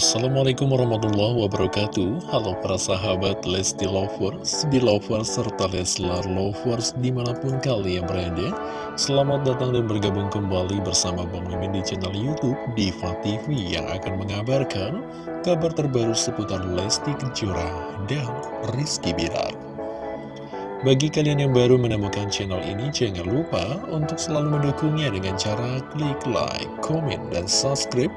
Assalamualaikum warahmatullahi wabarakatuh. Halo para sahabat Lesti Lovers, Belovers, serta Leslar Lovers di mana pun kalian berada. Selamat datang dan bergabung kembali bersama Bang Mimin di channel Youtube Diva TV Yang akan mengabarkan kabar terbaru seputar Lesti Kejora dan Rizky Bilar. Bagi kalian yang baru menemukan channel ini, jangan lupa untuk selalu mendukungnya dengan cara klik like, komen, dan subscribe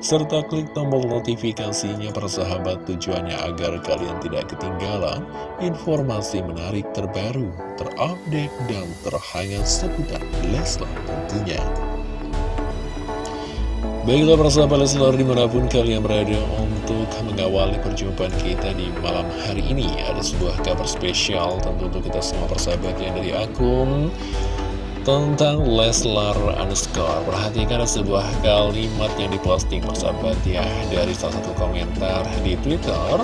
serta klik tombol notifikasinya persahabat tujuannya agar kalian tidak ketinggalan informasi menarik terbaru, terupdate, dan terhangat seputar Leslar tentunya. Baiklah persahabat Leslar di mana pun kalian berada untuk mengawali perjumpaan kita di malam hari ini Ada sebuah kabar spesial tentu untuk kita semua persahabat yang dari akun tentang Leslar underscore. Perhatikan sebuah kalimat yang diposting persahabat ya Dari salah satu komentar di Twitter.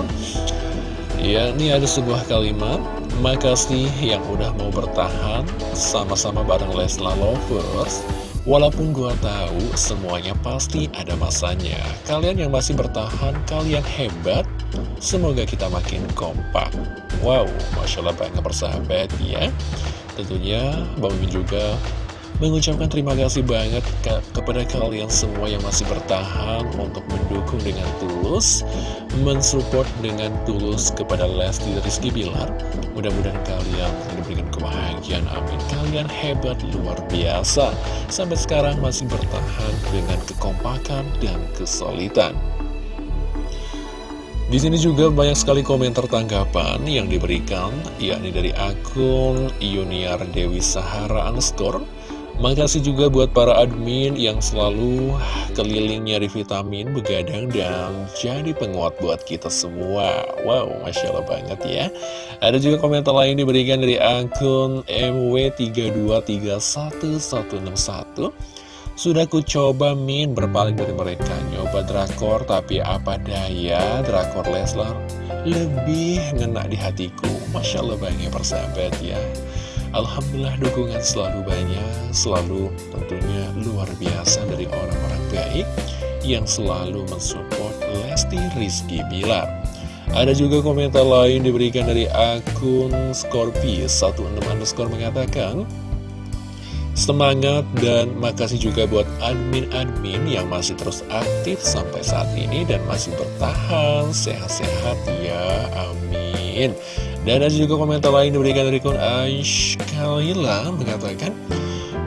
Ya ini ada sebuah kalimat Makasih yang udah mau bertahan sama-sama bareng Leslar Lovers Walaupun gua tahu semuanya pasti ada masanya. Kalian yang masih bertahan, kalian hebat Semoga kita makin kompak. Wow, Masya Allah banget persahabat ya Tentunya Bang Mimin juga mengucapkan terima kasih banget ke kepada kalian semua yang masih bertahan untuk mendukung dengan tulus, mensupport dengan tulus kepada Lesti Rizky Bilar. Mudah-mudahan kalian diberikan kebahagiaan, amin. Kalian hebat, luar biasa. Sampai sekarang masih bertahan dengan kekompakan dan kesulitan. Di sini juga banyak sekali komentar tanggapan yang diberikan, yakni dari akun Yuniar Dewi Sahara underscore. Makasih juga buat para admin yang selalu keliling nyari vitamin, begadang, dan jadi penguat buat kita semua. Wow, Masya Allah banget ya. Ada juga komentar lain diberikan dari akun MW3231161. Sudah ku coba min. Berpaling dari mereka. Nyoba drakor tapi apa daya? Drakor Leslar lebih ngena di hatiku. Masya Allah banyak persahabat ya. Alhamdulillah dukungan selalu banyak. Selalu tentunya luar biasa dari orang-orang baik Yang selalu mensupport Lesti Rizky Bilar. Ada juga komentar lain diberikan dari akun Scorpio16 underscore mengatakan Semangat dan makasih juga buat admin-admin yang masih terus aktif sampai saat ini dan masih bertahan. Sehat-sehat ya, amin. Dan ada juga komentar lain diberikan dari kun Aish Kalila mengatakan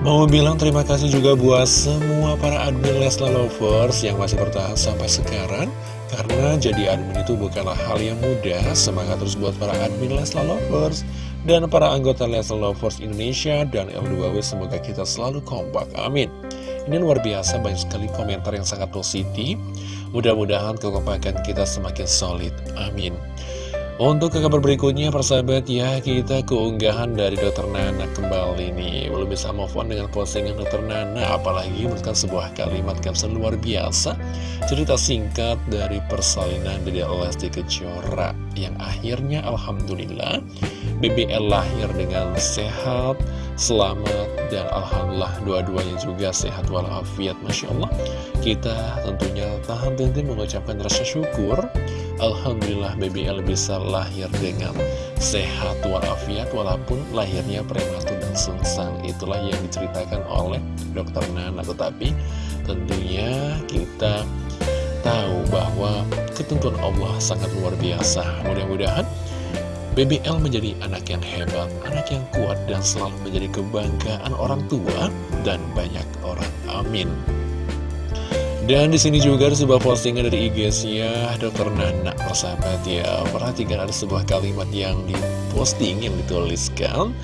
Mau bilang terima kasih juga buat semua para admin Lesla Lovers yang masih bertahan sampai sekarang Karena jadi admin itu bukanlah hal yang mudah. Semangat terus buat para admin Lesla Lovers dan para anggota Leslie Lovers Indonesia dan L2W semoga kita selalu kompak, amin. Ini luar biasa banyak sekali komentar yang sangat positif. Mudah-mudahan kekompakan kita semakin solid, amin untuk ke kabar berikutnya persahabat ya kita keunggahan dari Dokter Nana kembali nih. Belum bisa move on dengan postingan Dokter Nana Apalagi menuliskan sebuah kalimat caption luar biasa. Cerita singkat dari persalinan dari Lesti Kejora Yang akhirnya Alhamdulillah BBL lahir dengan sehat, selamat Dan Alhamdulillah dua-duanya juga sehat walafiat Masya Allah. Kita tentunya tahan tentu mengucapkan rasa syukur Alhamdulillah BBL bisa lahir dengan sehat walafiat walaupun lahirnya prematur dan sungsang itulah yang diceritakan oleh dokter Nana tetapi tentunya kita tahu bahwa ketentuan Allah sangat luar biasa mudah-mudahan BBL menjadi anak yang hebat, anak yang kuat dan selalu menjadi kebanggaan orang tua dan banyak orang. Amin. Dan di sini juga ada sebuah postingan dari IG-nya Dr. Nana persahabat ya. Perhatikan ada sebuah kalimat yang diposting yang dituliskan.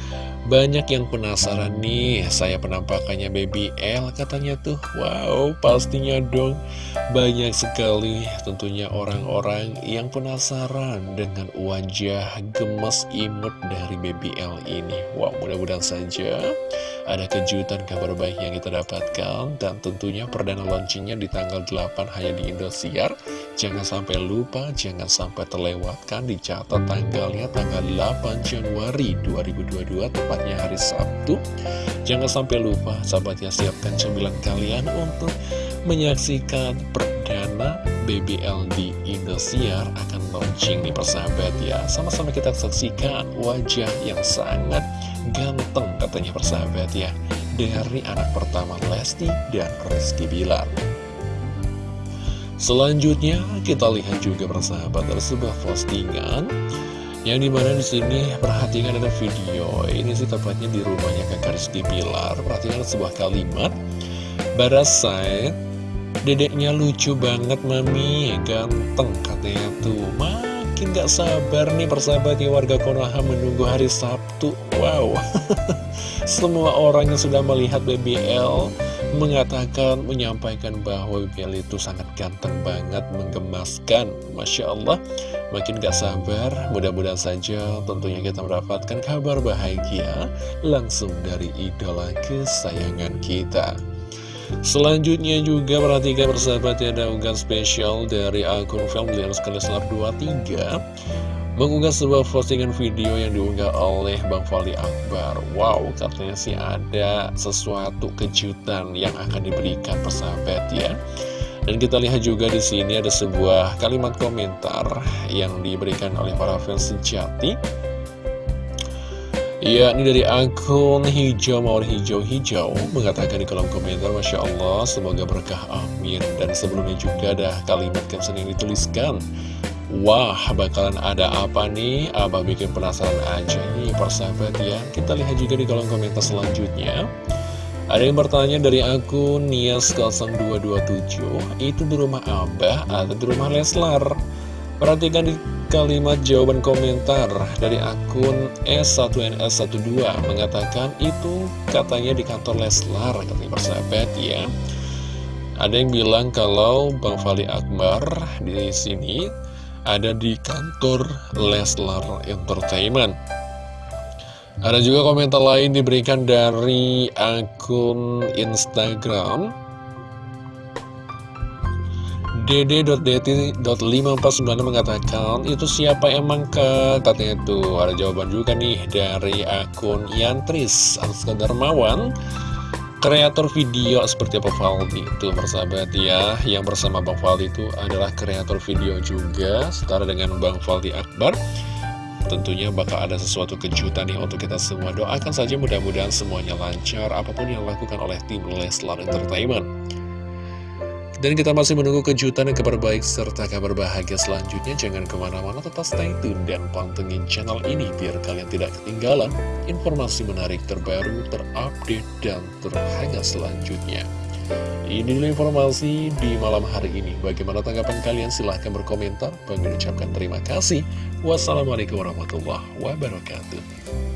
Banyak yang penasaran nih, saya penampakannya Baby L katanya tuh. Wow, pastinya dong. Banyak sekali tentunya orang-orang yang penasaran dengan wajah gemes imut dari Baby L ini. Wow, mudah-mudahan saja ada kejutan kabar baik yang kita dapatkan. Dan tentunya perdana launchingnya di tanggal 8 hanya di Indosiar. Jangan sampai lupa, jangan sampai terlewatkan, dicatat tanggalnya tanggal 8 Januari 2022 tepatnya hari Sabtu Jangan sampai lupa sahabatnya siapkan cemilan kalian untuk menyaksikan perdana BBL di Indosiar akan launching nih persahabat ya Sama-sama kita saksikan wajah yang sangat ganteng katanya persahabat ya Dari anak pertama Lesti dan Rizky Bilar. Selanjutnya kita lihat juga persahabat ada sebuah postingan. Yang di mana di sini perhatikan ada video. Ini sih tepatnya di rumahnya kakak Rizky Pilar perhatikan sebuah kalimat. Barasai dedeknya lucu banget mami. Ganteng katanya tuh makin gak sabar nih persahabat ya warga Konoha menunggu hari Sabtu wow semua orang yang sudah melihat BBL mengatakan, menyampaikan bahwa BBL itu sangat ganteng banget, menggemaskan. Masya Allah, makin gak sabar, mudah-mudahan saja tentunya kita mendapatkan kabar bahagia langsung dari idola kesayangan kita. Selanjutnya juga perhatikan persahabat ya ada unggahan spesial dari akun Family Leslar 23 mengunggah sebuah postingan video yang diunggah oleh Bang Fali Akbar. Wow, katanya sih ada sesuatu kejutan yang akan diberikan persahabat ya. Dan kita lihat juga di sini ada sebuah kalimat komentar yang diberikan oleh para fans sejati. Ya, ini dari akun hijau mawar hijau-hijau mengatakan di kolom komentar Masya Allah, semoga berkah amin Dan sebelumnya juga ada kalimat caption yang dituliskan Wah, bakalan ada apa nih? Abah bikin penasaran aja nih persahabat ya. Kita lihat juga di kolom komentar selanjutnya. Ada yang bertanya dari akun Nias0227, itu di rumah Abah atau di rumah Leslar? Perhatikan di kalimat jawaban komentar dari akun S1NS12 mengatakan itu katanya di kantor Leslar, katanya persahabat ya. Ada yang bilang kalau Bang Fali Akbar di sini ada di kantor Leslar Entertainment. Ada juga komentar lain diberikan dari akun Instagram dd.dt.549 mengatakan itu siapa emang ke katanya itu. Ada jawaban juga nih dari akun Yantris Aska Darmawan kreator video seperti apa Valdi? Itu persahabat ya. Yang bersama Bang Valdi itu adalah kreator video juga setara dengan Bang Valdi Akbar. Tentunya bakal ada sesuatu kejutan nih untuk kita semua. Doakan saja mudah-mudahan semuanya lancar apa pun yang dilakukan oleh tim Leslar Entertainment dan kita masih menunggu kejutan dan kabar baik serta kabar bahagia selanjutnya. Jangan ke mana-mana, tetap stay tune dan pantengin channel ini biar kalian tidak ketinggalan informasi menarik terbaru, terupdate, dan terhangat selanjutnya. Ini informasi di malam hari ini. Bagaimana tanggapan kalian? Silahkan berkomentar. Bagi ucapkan terima kasih. Wassalamualaikum warahmatullahi wabarakatuh.